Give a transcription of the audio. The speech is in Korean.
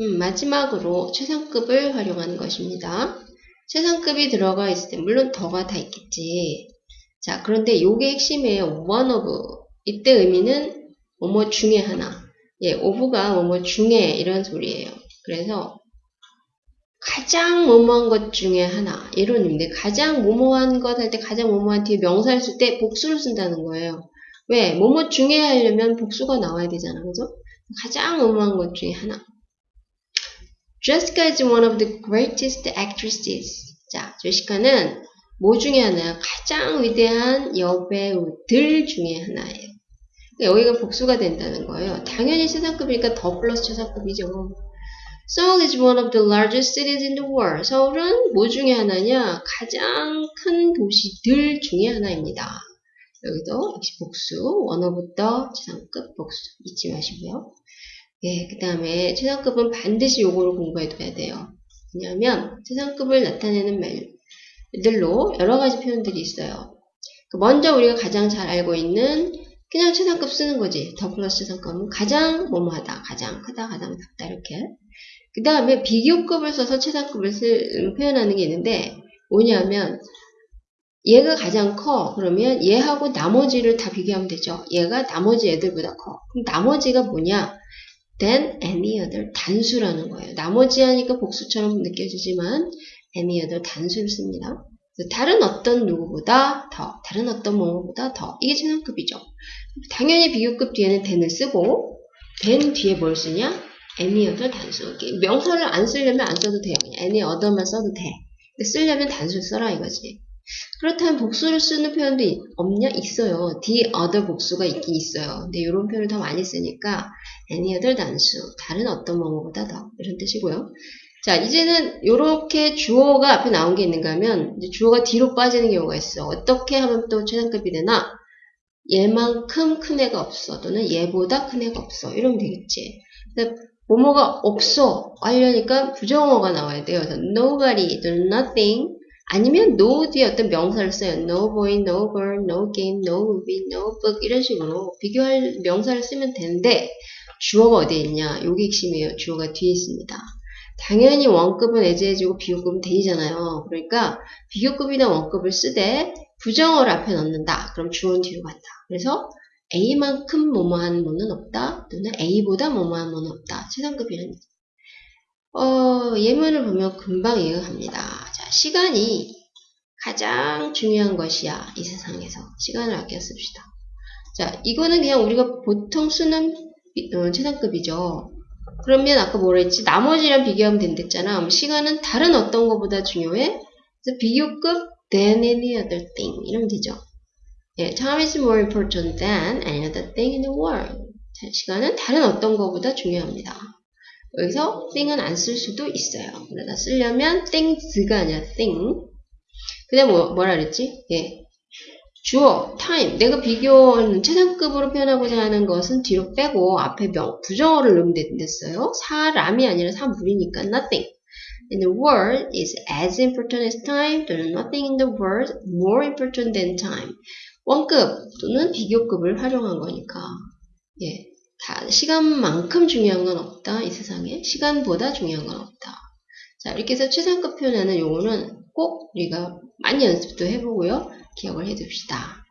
음, 마지막으로 최상급을 활용하는 것입니다. 최상급이 들어가 있을 때 물론 더가 다 있겠지. 자 그런데 요게 핵심이에요. one of 이때 의미는 뭐뭐 중에 하나. 예, of가 뭐뭐 중에 이런 소리예요. 그래서 가장 뭐뭐한 것 중에 하나 이런 의미인데 가장 뭐뭐한 것 할 때 가장 뭐뭐한 뒤에 명사를 쓸 때 복수를 쓴다는 거예요. 왜? 뭐뭐 중에 하려면 복수가 나와야 되잖아. 그죠? 가장 뭐뭐한 것 중에 하나. Jessica is one of the greatest actresses. 자, 제시카는 뭐 중에 하나야? 가장 위대한 여배우들 중에 하나예요. 여기가 복수가 된다는 거예요. 당연히 최상급이니까 더 플러스 최상급이죠. Seoul is one of the largest cities in the world. 서울은 뭐 중에 하나냐? 가장 큰 도시들 중에 하나입니다. 여기도 역시 복수, the 최상급 복수 잊지 마시고요. 예, 그 다음에 최상급은 반드시 요거를 공부해둬야 돼요. 왜냐하면 최상급을 나타내는 말들로 여러 가지 표현들이 있어요. 그 먼저 우리가 가장 잘 알고 있는 그냥 최상급 쓰는 거지. 더 플러스 최상급은 가장 뭐뭐하다, 가장 크다, 가장 작다 이렇게. 그 다음에 비교급을 써서 최상급을 쓸, 표현하는 게 있는데 뭐냐면 얘가 가장 커. 그러면 얘하고 나머지를 다 비교하면 되죠. 얘가 나머지 애들보다 커. 그럼 나머지가 뭐냐? Than any other 단수라는 거예요. 나머지 하니까 복수처럼 느껴지지만 any other 단수를 씁니다. 다른 어떤 누구보다 더, 다른 어떤 뭐뭐보다 더. 이게 최상급이죠. 당연히 비교급 뒤에는 than을 쓰고 than 뒤에 뭘 쓰냐? any other 단수. 명사를 안 쓰려면 안 써도 돼요. 그냥 any other만 써도 돼. 근데 쓰려면 단수 써라 이거지. 그렇다면 복수를 쓰는 표현도 없냐? 있어요. the other 복수가 있긴 있어요. 근데 이런 표현을 더 많이 쓰니까 any other 단수, 다른 어떤 뭐뭐보다 더 이런 뜻이고요. 자, 이제는 이렇게 주어가 앞에 나온 게 있는가 하면 이제 주어가 뒤로 빠지는 경우가 있어. 어떻게 하면 또 최상급이 되나? 얘만큼 큰 애가 없어. 또는 얘보다 큰 애가 없어. 이러면 되겠지. 근데 뭐뭐가 없어. 하려니까 부정어가 나와야 돼요. 그래서 nobody, 또는 nothing, 아니면 no 뒤에 어떤 명사를 써요. no boy, no girl, no game, no movie, no book 이런 식으로 비교할 명사를 쓰면 되는데 주어가 어디에 있냐? 요게 핵심이에요. 주어가 뒤에 있습니다. 당연히 원급은 애제해주고 비교급은 대이잖아요. 그러니까 비교급이나 원급을 쓰되 부정어를 앞에 넣는다. 그럼 주어는 뒤로 간다. 그래서 A만큼 뭐뭐한 뭐는 없다. 또는 A보다 뭐뭐한 뭐는 없다. 최상급이라는 어, 예문을 보면 금방 이해가 갑니다. 자, 시간이 가장 중요한 것이야. 이 세상에서. 시간을 아껴 씁시다. 자, 이거는 그냥 우리가 보통 쓰는 어, 최상급이죠. 그러면 아까 뭐라 했지? 나머지랑 비교하면 된댔잖아. 시간은 다른 어떤 것보다 중요해? 그래서 비교급 than any other thing 이러면 되죠. 예, time is more important than any other thing in the world. 자, 시간은 다른 어떤 것보다 중요합니다. 여기서 thing은 안 쓸 수도 있어요. 그러다 쓰려면 things가 아니라 thing. 그 다음 뭐, 뭐라 그랬지? 예. 주어, time. 내가 비교하는 최상급으로 표현하고자 하는 것은 뒤로 빼고 앞에 명, 부정어를 넣으면 됐어요. 사람이 아니라 사물이니까 nothing. In the world is as important as time 또는 nothing in the world more important than time. 원급 또는 비교급을 활용한 거니까. 예. 다 시간만큼 중요한 건 없다. 이 세상에. 시간보다 중요한 건 없다. 자, 이렇게 해서 최상급 표현하는 용어는 꼭 우리가 많이 연습도 해보고요. 기억을 해둡시다.